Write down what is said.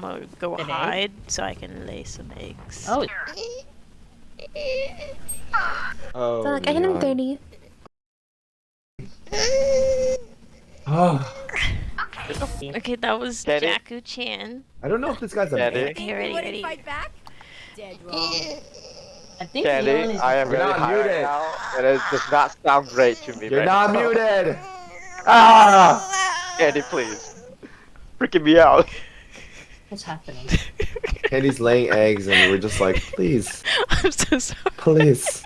gonna go An egg? hide so I can lay some eggs. Oh, Oh, So like I hit him Leon. 30. Oh, Okay, that was Daddy? Jakku Chan. I don't know if this guy's a Daddy? man. Okay, ready, ready. back? Dead wrong. I think Leon Candy, is I am You're really not high muted. right now, and it does not sound great to me. You're right not now. muted. Ah! Candy, please. Freaking me out. What's happening? Candy's laying eggs, and we're just like, please, I'm so sorry. please.